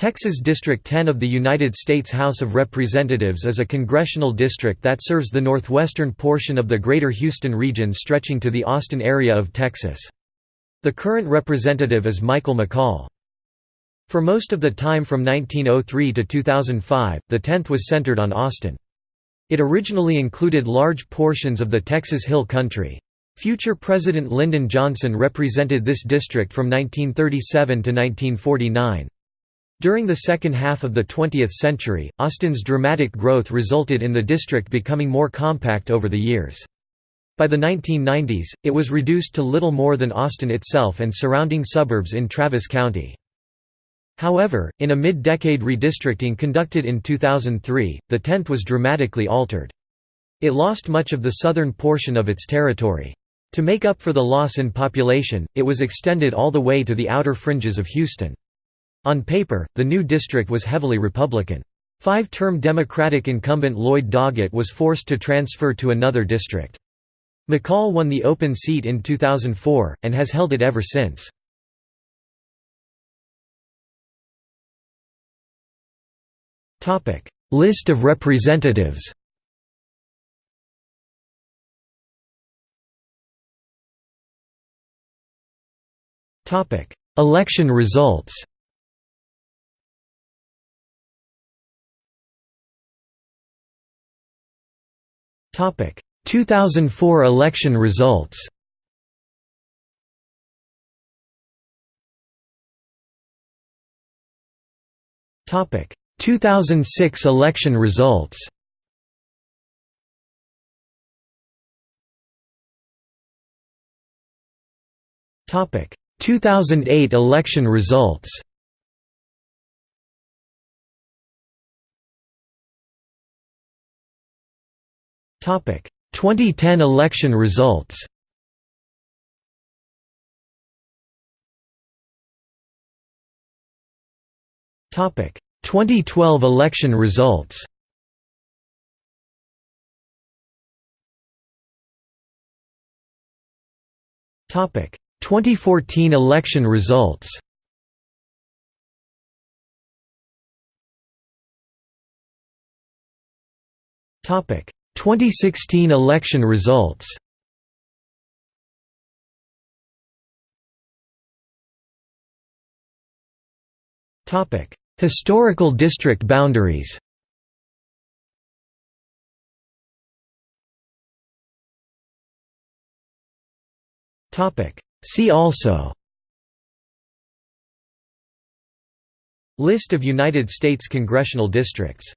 Texas District 10 of the United States House of Representatives is a congressional district that serves the northwestern portion of the Greater Houston region stretching to the Austin area of Texas. The current representative is Michael McCaul. For most of the time from 1903 to 2005, the 10th was centered on Austin. It originally included large portions of the Texas Hill Country. Future President Lyndon Johnson represented this district from 1937 to 1949. During the second half of the 20th century, Austin's dramatic growth resulted in the district becoming more compact over the years. By the 1990s, it was reduced to little more than Austin itself and surrounding suburbs in Travis County. However, in a mid-decade redistricting conducted in 2003, the 10th was dramatically altered. It lost much of the southern portion of its territory. To make up for the loss in population, it was extended all the way to the outer fringes of Houston. On paper, the new district was heavily Republican. Five-term Democratic incumbent Lloyd Doggett was forced to transfer to another district. McCaul won the open seat in 2004, and has held it ever since. List of representatives Election results 2004 election results. Topic 2006 election results. Topic 2008 election results. 2010 election results. Topic 2012 election results. Topic 2014 election results. Topic 2016 election results. Topic Historical district boundaries. Topic See also. List of United States congressional districts